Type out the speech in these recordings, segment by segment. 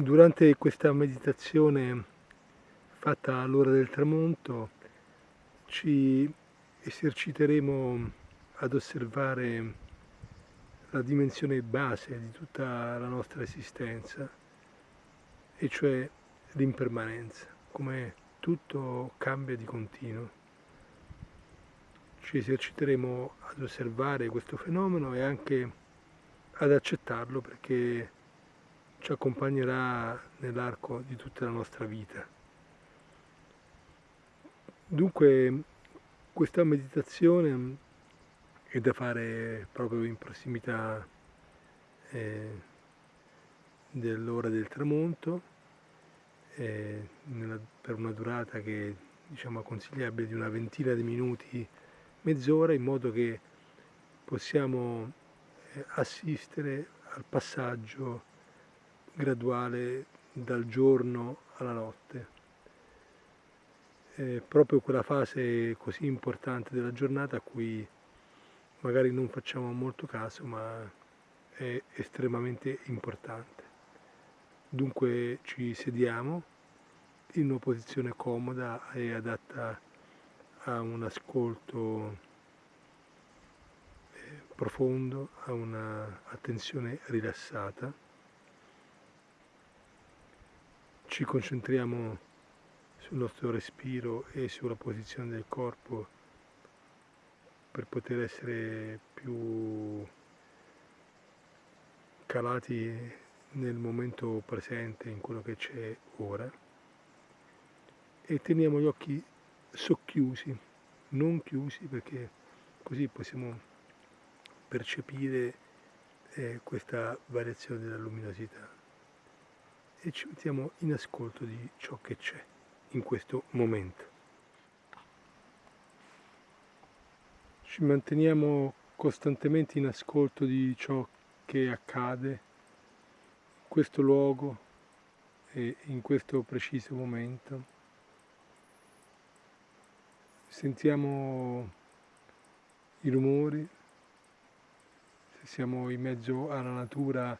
Durante questa meditazione fatta all'ora del tramonto ci eserciteremo ad osservare la dimensione base di tutta la nostra esistenza, e cioè l'impermanenza, come tutto cambia di continuo. Ci eserciteremo ad osservare questo fenomeno e anche ad accettarlo perché ci accompagnerà nell'arco di tutta la nostra vita. Dunque questa meditazione è da fare proprio in prossimità eh, dell'ora del tramonto, eh, nella, per una durata che diciamo consigliabile di una ventina di minuti, mezz'ora, in modo che possiamo eh, assistere al passaggio graduale dal giorno alla notte. È proprio quella fase così importante della giornata a cui magari non facciamo molto caso, ma è estremamente importante. Dunque ci sediamo in una posizione comoda e adatta a un ascolto eh, profondo, a un'attenzione rilassata. Ci concentriamo sul nostro respiro e sulla posizione del corpo per poter essere più calati nel momento presente, in quello che c'è ora. E teniamo gli occhi socchiusi, non chiusi perché così possiamo percepire eh, questa variazione della luminosità e ci mettiamo in ascolto di ciò che c'è in questo momento. Ci manteniamo costantemente in ascolto di ciò che accade in questo luogo e in questo preciso momento. Sentiamo i rumori, se siamo in mezzo alla natura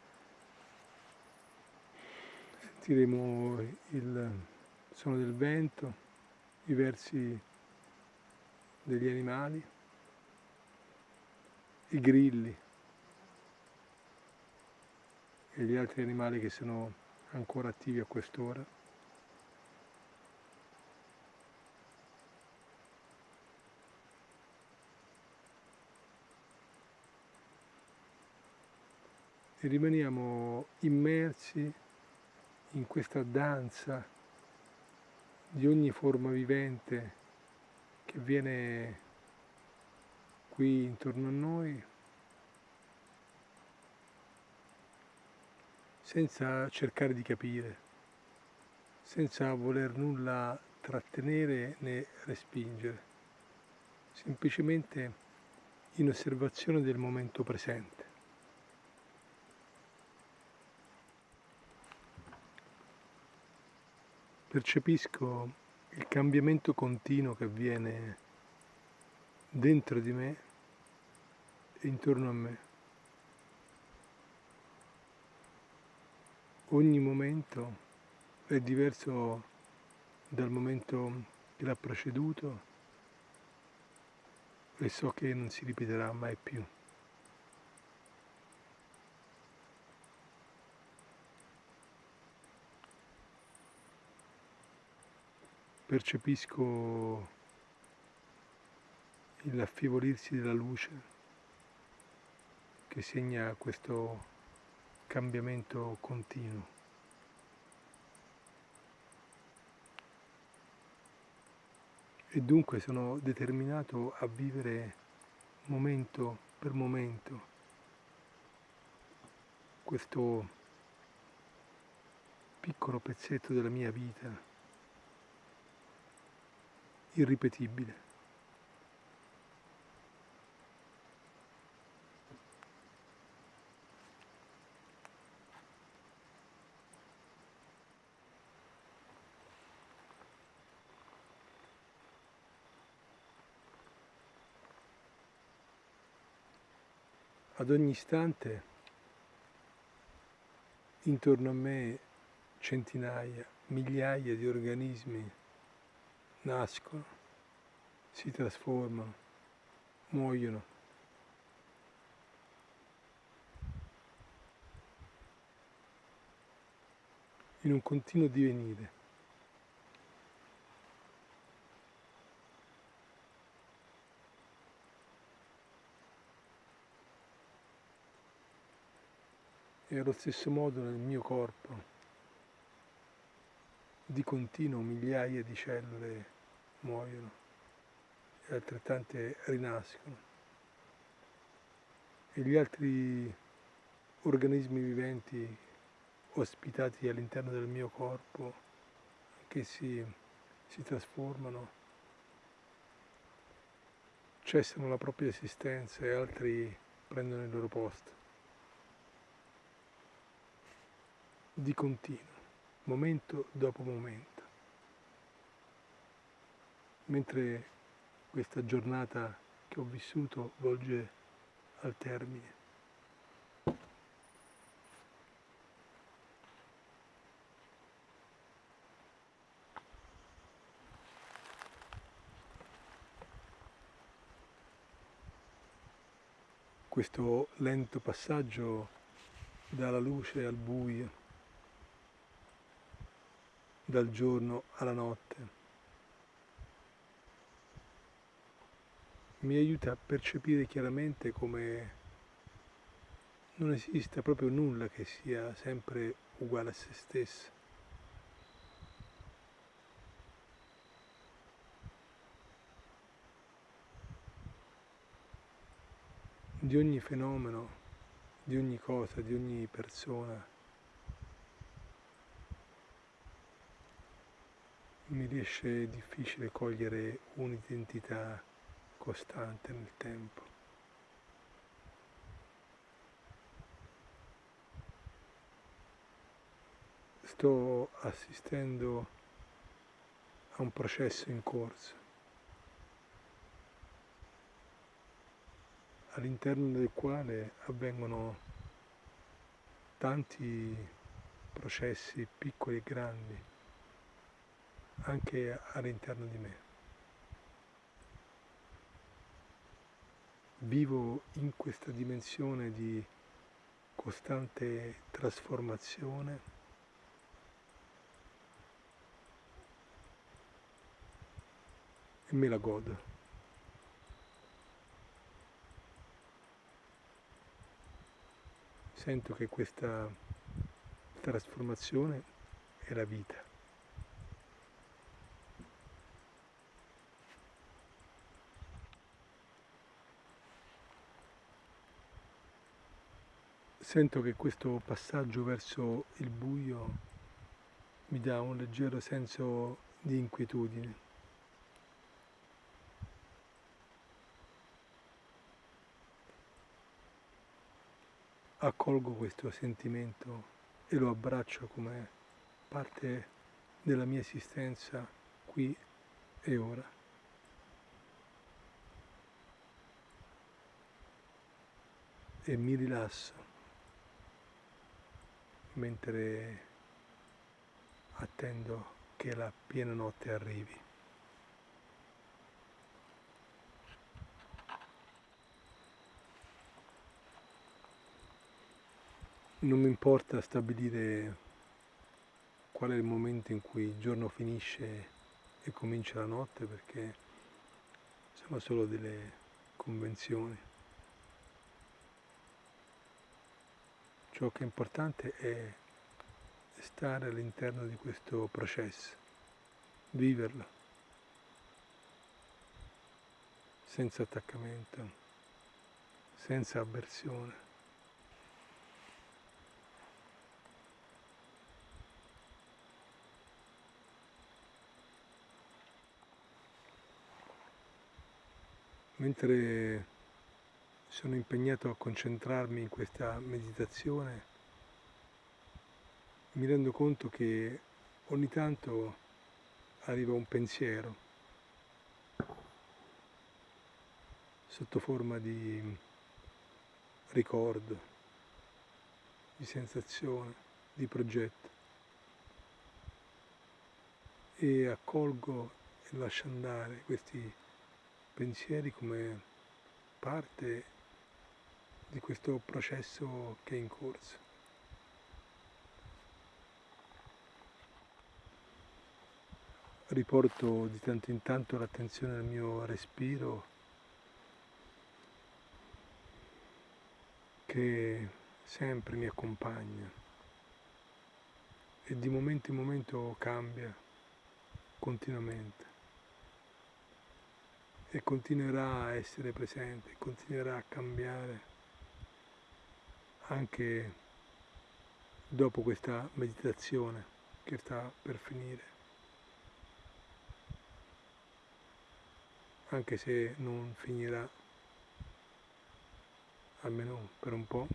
sentiremo il suono del vento, i versi degli animali, i grilli e gli altri animali che sono ancora attivi a quest'ora. E rimaniamo immersi in questa danza di ogni forma vivente che viene qui intorno a noi, senza cercare di capire, senza voler nulla trattenere né respingere, semplicemente in osservazione del momento presente. Percepisco il cambiamento continuo che avviene dentro di me e intorno a me. Ogni momento è diverso dal momento che l'ha preceduto e so che non si ripeterà mai più. Percepisco l'affievolirsi della luce che segna questo cambiamento continuo. E dunque sono determinato a vivere momento per momento questo piccolo pezzetto della mia vita irripetibile. Ad ogni istante intorno a me centinaia, migliaia di organismi nascono, si trasformano, muoiono. in un continuo divenire. E allo stesso modo nel mio corpo di continuo migliaia di cellule muoiono e altrettante rinascono. E gli altri organismi viventi ospitati all'interno del mio corpo, che si, si trasformano, cessano la propria esistenza e altri prendono il loro posto. Di continuo momento dopo momento. Mentre questa giornata che ho vissuto volge al termine. Questo lento passaggio dalla luce al buio dal giorno alla notte. Mi aiuta a percepire chiaramente come non esista proprio nulla che sia sempre uguale a se stesso. Di ogni fenomeno, di ogni cosa, di ogni persona mi riesce difficile cogliere un'identità costante nel tempo. Sto assistendo a un processo in corso, all'interno del quale avvengono tanti processi piccoli e grandi anche all'interno di me. Vivo in questa dimensione di costante trasformazione e me la godo. Sento che questa trasformazione è la vita. Sento che questo passaggio verso il buio mi dà un leggero senso di inquietudine. Accolgo questo sentimento e lo abbraccio come parte della mia esistenza qui e ora. E mi rilasso mentre attendo che la piena notte arrivi. Non mi importa stabilire qual è il momento in cui il giorno finisce e comincia la notte perché sono solo delle convenzioni. Ciò che è importante è stare all'interno di questo processo, viverlo, senza attaccamento, senza avversione. Mentre sono impegnato a concentrarmi in questa meditazione, mi rendo conto che ogni tanto arriva un pensiero sotto forma di ricordo, di sensazione, di progetto. e accolgo e lascio andare questi pensieri come parte di questo processo che è in corso. Riporto di tanto in tanto l'attenzione al mio respiro che sempre mi accompagna e di momento in momento cambia continuamente e continuerà a essere presente, continuerà a cambiare anche dopo questa meditazione che sta per finire. Anche se non finirà, almeno per un po',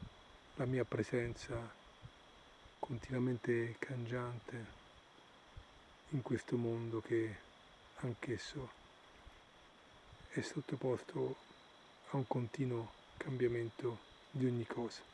la mia presenza continuamente cangiante in questo mondo che anch'esso è sottoposto a un continuo cambiamento di ogni cosa.